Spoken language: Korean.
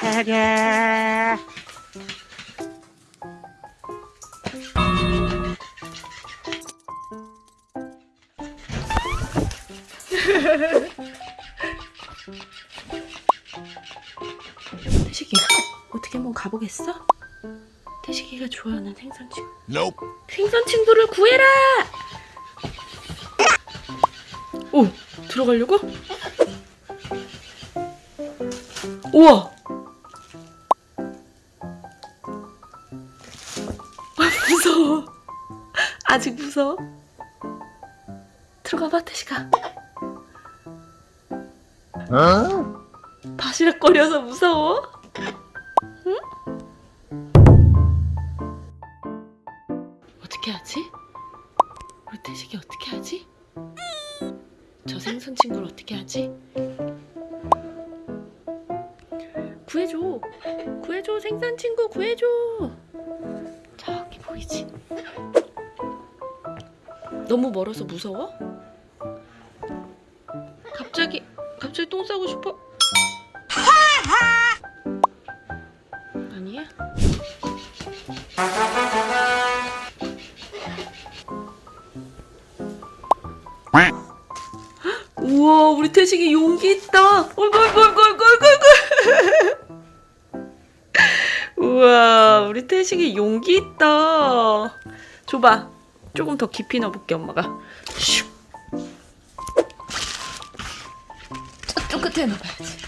가자. 태식이 어떻게 한번 가보겠어? 태식이가 좋아하는 생선 친구 Nope. 생선 친구를 구해라! 오 들어가려고? 우와! 무서워 아직 무서워? 들어가봐 태식아 Huh? 바시락거려서 무서워? 응? 어떻게 하지? 우리 태식이 어떻게 하지? 저 생선 친구를 어떻게 하지? 구해줘 구해줘 생선 친구 구해줘 보이지? 너무 멀어서 무서워? 갑자기 갑자기 똥 싸고 싶어? 아니야? 우와 우리 태식이 용기 있다 어이구 어이구 어이구 어이구 어이구 우와 우리 태식이 용기 있다. 줘봐. 조금 더 깊이 넣어볼게 엄마가. 슉. 저쪽 끝에 넣어봐야지